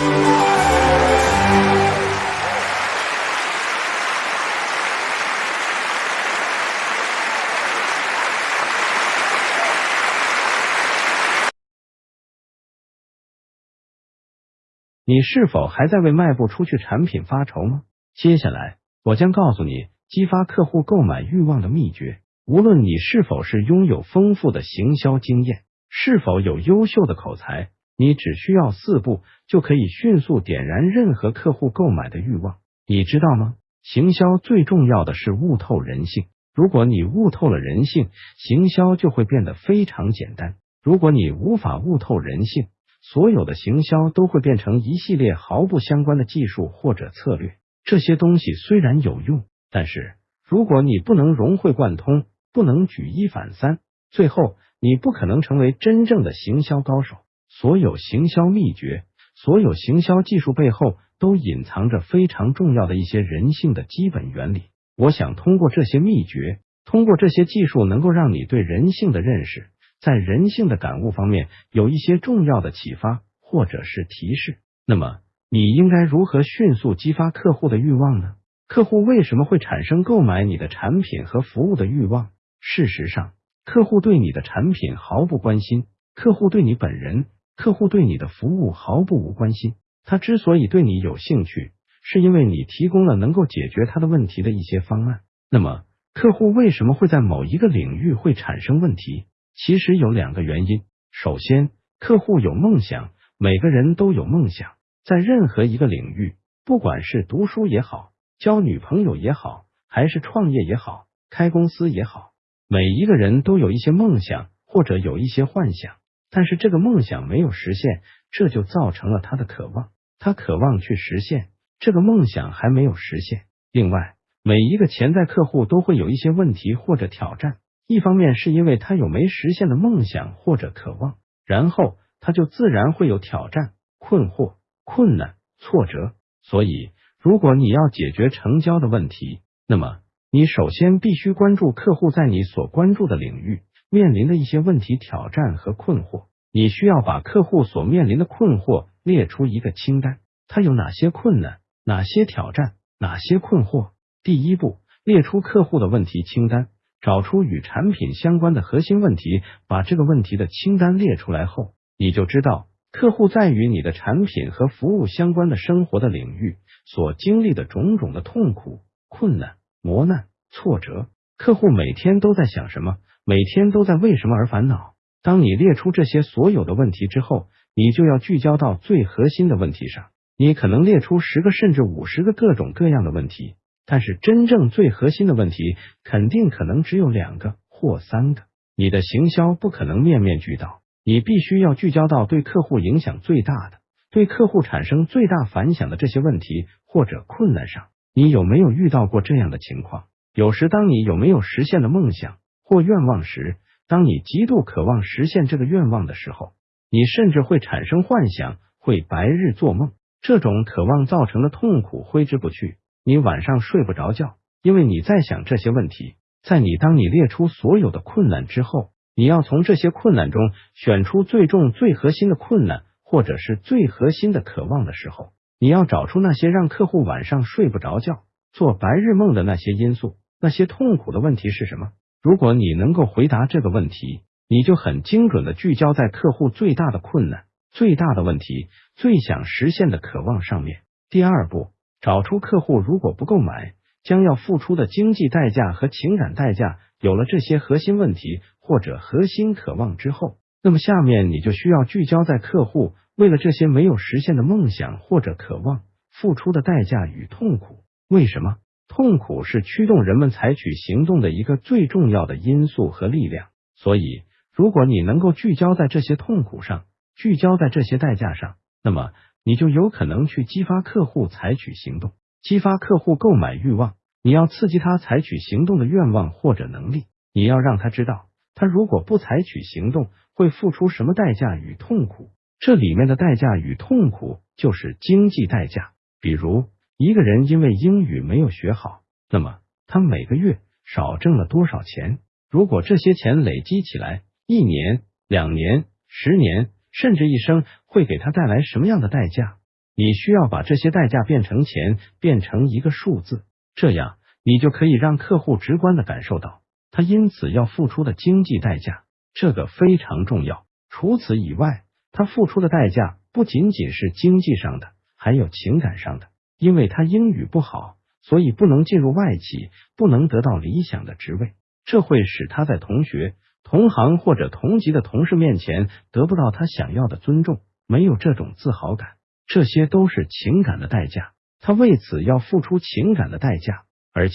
你是否还在为卖不出去产品发愁吗？接下来，我将告诉你激发客户购买欲望的秘诀。无论你是否是拥有丰富的行销经验，是否有优秀的口才，你只需要四步就可以迅速点燃任何客户购买的欲望。你知道吗？行销最重要的是悟透人性。如果你悟透了人性，行销就会变得非常简单。如果你无法悟透人性，所有的行销都会变成一系列毫不相关的技术或者策略。这些东西虽然有用，但是如果你不能融会贯通，不能举一反三，最后你不可能成为真正的行销高手。所有行销秘诀，所有行销技术背后都隐藏着非常重要的一些人性的基本原理。我想通过这些秘诀，通过这些技术，能够让你对人性的认识。在人性的感悟方面有一些重要的启发或者是提示，那么你应该如何迅速激发客户的欲望呢？客户为什么会产生购买你的产品和服务的欲望？事实上，客户对你的产品毫不关心，客户对你本人，客户对你的服务毫不无关心。他之所以对你有兴趣，是因为你提供了能够解决他的问题的一些方案。那么，客户为什么会在某一个领域会产生问题？其实有两个原因。首先，客户有梦想，每个人都有梦想。在任何一个领域，不管是读书也好，交女朋友也好，还是创业也好，开公司也好，每一个人都有一些梦想或者有一些幻想。但是这个梦想没有实现，这就造成了他的渴望。他渴望去实现这个梦想，还没有实现。另外，每一个潜在客户都会有一些问题或者挑战。一方面是因为他有没实现的梦想或者渴望，然后他就自然会有挑战、困惑、困难、挫折。所以，如果你要解决成交的问题，那么你首先必须关注客户在你所关注的领域面临的一些问题、挑战和困惑。你需要把客户所面临的困惑列出一个清单，他有哪些困难、哪些挑战、哪些困惑。第一步，列出客户的问题清单。找出与产品相关的核心问题，把这个问题的清单列出来后，你就知道客户在与你的产品和服务相关的生活的领域所经历的种种的痛苦、困难、磨难、挫折。客户每天都在想什么？每天都在为什么而烦恼？当你列出这些所有的问题之后，你就要聚焦到最核心的问题上。你可能列出十个甚至五十个各种各样的问题。但是真正最核心的问题，肯定可能只有两个或三个。你的行销不可能面面俱到，你必须要聚焦到对客户影响最大的、对客户产生最大反响的这些问题或者困难上。你有没有遇到过这样的情况？有时，当你有没有实现的梦想或愿望时，当你极度渴望实现这个愿望的时候，你甚至会产生幻想，会白日做梦。这种渴望造成的痛苦挥之不去。你晚上睡不着觉，因为你在想这些问题。在你当你列出所有的困难之后，你要从这些困难中选出最重、最核心的困难，或者是最核心的渴望的时候，你要找出那些让客户晚上睡不着觉、做白日梦的那些因素，那些痛苦的问题是什么？如果你能够回答这个问题，你就很精准的聚焦在客户最大的困难、最大的问题、最想实现的渴望上面。第二步。找出客户如果不购买，将要付出的经济代价和情感代价。有了这些核心问题或者核心渴望之后，那么下面你就需要聚焦在客户为了这些没有实现的梦想或者渴望付出的代价与痛苦。为什么痛苦是驱动人们采取行动的一个最重要的因素和力量？所以，如果你能够聚焦在这些痛苦上，聚焦在这些代价上，那么。你就有可能去激发客户采取行动，激发客户购买欲望。你要刺激他采取行动的愿望或者能力。你要让他知道，他如果不采取行动，会付出什么代价与痛苦。这里面的代价与痛苦就是经济代价。比如，一个人因为英语没有学好，那么他每个月少挣了多少钱？如果这些钱累积起来，一年、两年、十年。甚至一生会给他带来什么样的代价？你需要把这些代价变成钱，变成一个数字，这样你就可以让客户直观的感受到他因此要付出的经济代价，这个非常重要。除此以外，他付出的代价不仅仅是经济上的，还有情感上的。因为他英语不好，所以不能进入外企，不能得到理想的职位，这会使他在同学、同行或者同级的同事面前得不到他想要的尊重，没有这种自豪感。这些都是情感的代价，他为此要付出情感的代价，而且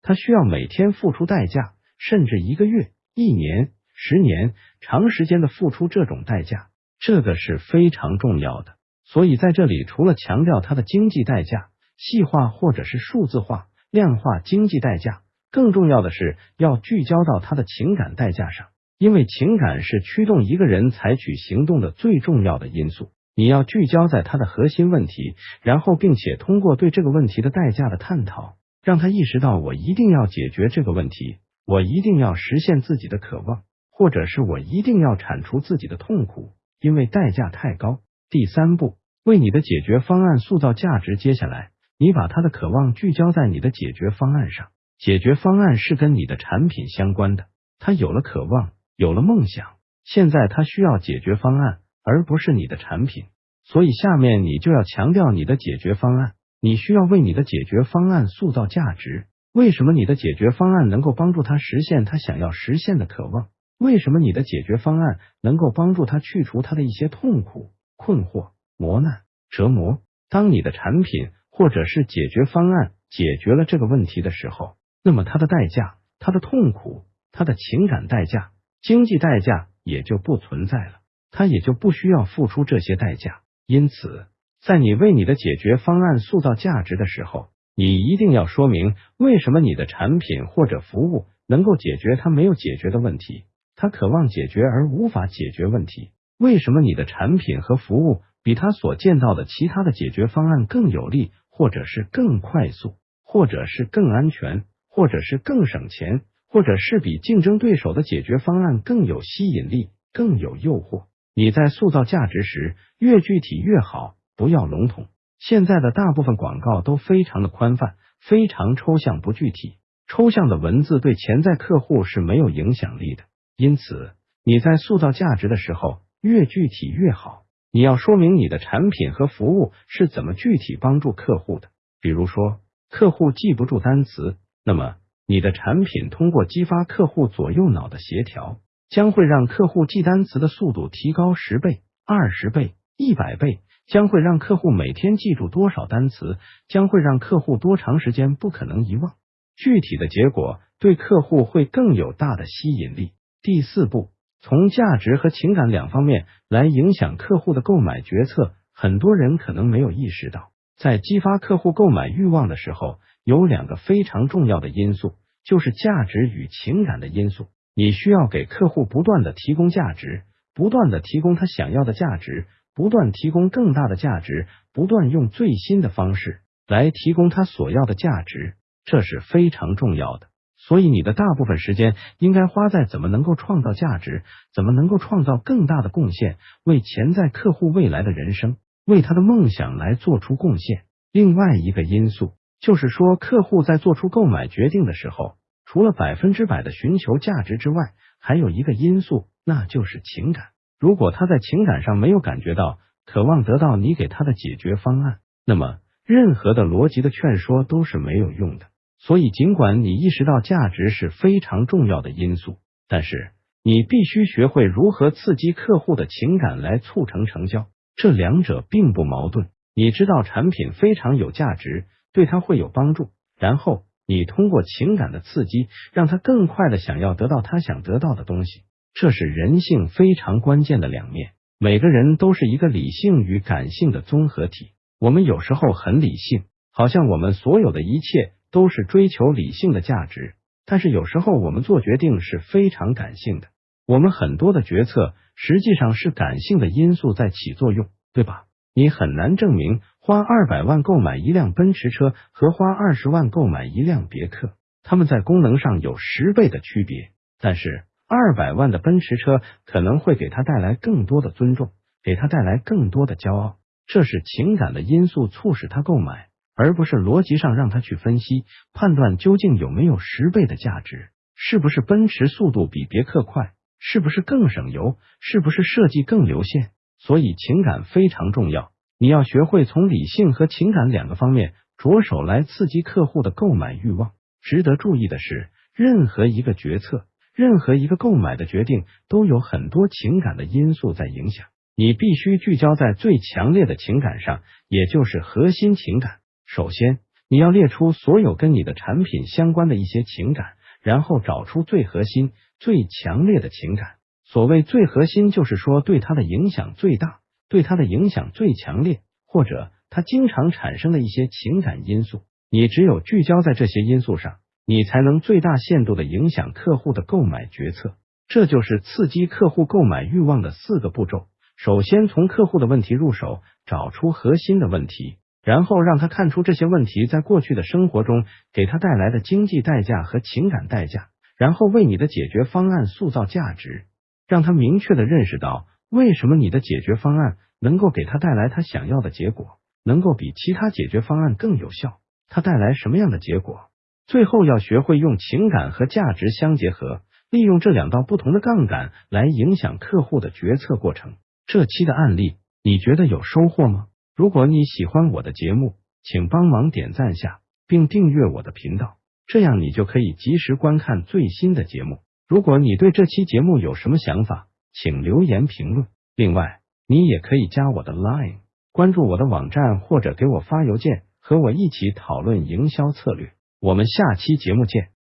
他需要每天付出代价，甚至一个月、一年、十年，长时间的付出这种代价，这个是非常重要的。所以在这里，除了强调他的经济代价，细化或者是数字化、量化经济代价，更重要的是要聚焦到他的情感代价上，因为情感是驱动一个人采取行动的最重要的因素。你要聚焦在他的核心问题，然后并且通过对这个问题的代价的探讨，让他意识到我一定要解决这个问题，我一定要实现自己的渴望，或者是我一定要铲除自己的痛苦，因为代价太高。第三步，为你的解决方案塑造价值。接下来，你把他的渴望聚焦在你的解决方案上，解决方案是跟你的产品相关的。他有了渴望，有了梦想，现在他需要解决方案。而不是你的产品，所以下面你就要强调你的解决方案。你需要为你的解决方案塑造价值。为什么你的解决方案能够帮助他实现他想要实现的渴望？为什么你的解决方案能够帮助他去除他的一些痛苦、困惑、磨难、折磨？当你的产品或者是解决方案解决了这个问题的时候，那么他的代价、他的痛苦、他的情感代价、经济代价也就不存在了。他也就不需要付出这些代价。因此，在你为你的解决方案塑造价值的时候，你一定要说明为什么你的产品或者服务能够解决他没有解决的问题，他渴望解决而无法解决问题。为什么你的产品和服务比他所见到的其他的解决方案更有利，或者是更快速，或者是更安全，或者是更省钱，或者是比竞争对手的解决方案更有吸引力、更有诱惑？你在塑造价值时，越具体越好，不要笼统。现在的大部分广告都非常的宽泛，非常抽象不具体。抽象的文字对潜在客户是没有影响力的。因此，你在塑造价值的时候，越具体越好。你要说明你的产品和服务是怎么具体帮助客户的。比如说，客户记不住单词，那么你的产品通过激发客户左右脑的协调。将会让客户记单词的速度提高十倍、二十倍、一百倍，将会让客户每天记住多少单词，将会让客户多长时间不可能遗忘。具体的结果对客户会更有大的吸引力。第四步，从价值和情感两方面来影响客户的购买决策。很多人可能没有意识到，在激发客户购买欲望的时候，有两个非常重要的因素，就是价值与情感的因素。你需要给客户不断的提供价值，不断的提供他想要的价值，不断提供更大的价值，不断用最新的方式来提供他所要的价值，这是非常重要的。所以你的大部分时间应该花在怎么能够创造价值，怎么能够创造更大的贡献，为潜在客户未来的人生，为他的梦想来做出贡献。另外一个因素就是说，客户在做出购买决定的时候。除了百分之百的寻求价值之外，还有一个因素，那就是情感。如果他在情感上没有感觉到渴望得到你给他的解决方案，那么任何的逻辑的劝说都是没有用的。所以，尽管你意识到价值是非常重要的因素，但是你必须学会如何刺激客户的情感来促成成交。这两者并不矛盾。你知道产品非常有价值，对他会有帮助，然后。你通过情感的刺激，让他更快的想要得到他想得到的东西，这是人性非常关键的两面。每个人都是一个理性与感性的综合体。我们有时候很理性，好像我们所有的一切都是追求理性的价值，但是有时候我们做决定是非常感性的。我们很多的决策实际上是感性的因素在起作用，对吧？你很难证明。花二百万购买一辆奔驰车和花二十万购买一辆别克，他们在功能上有十倍的区别。但是二百万的奔驰车可能会给他带来更多的尊重，给他带来更多的骄傲。这是情感的因素促使他购买，而不是逻辑上让他去分析判断究竟有没有十倍的价值，是不是奔驰速度比别克快，是不是更省油，是不是设计更流线。所以情感非常重要，你要学会从理性和情感两个方面着手来刺激客户的购买欲望。值得注意的是，任何一个决策。任何一个购买的决定都有很多情感的因素在影响，你必须聚焦在最强烈的情感上，也就是核心情感。首先，你要列出所有跟你的产品相关的一些情感，然后找出最核心、最强烈的情感。所谓最核心，就是说对它的影响最大，对它的影响最强烈，或者它经常产生的一些情感因素。你只有聚焦在这些因素上。你才能最大限度的影响客户的购买决策，这就是刺激客户购买欲望的四个步骤。首先，从客户的问题入手，找出核心的问题，然后让他看出这些问题在过去的生活中给他带来的经济代价和情感代价，然后为你的解决方案塑造价值，让他明确的认识到为什么你的解决方案能够给他带来他想要的结果，能够比其他解决方案更有效。他带来什么样的结果？最后要学会用情感和价值相结合，利用这两道不同的杠杆来影响客户的决策过程。这期的案例你觉得有收获吗？如果你喜欢我的节目，请帮忙点赞下，并订阅我的频道，这样你就可以及时观看最新的节目。如果你对这期节目有什么想法，请留言评论。另外，你也可以加我的 Line，关注我的网站，或者给我发邮件，和我一起讨论营销策略。我们下期节目见。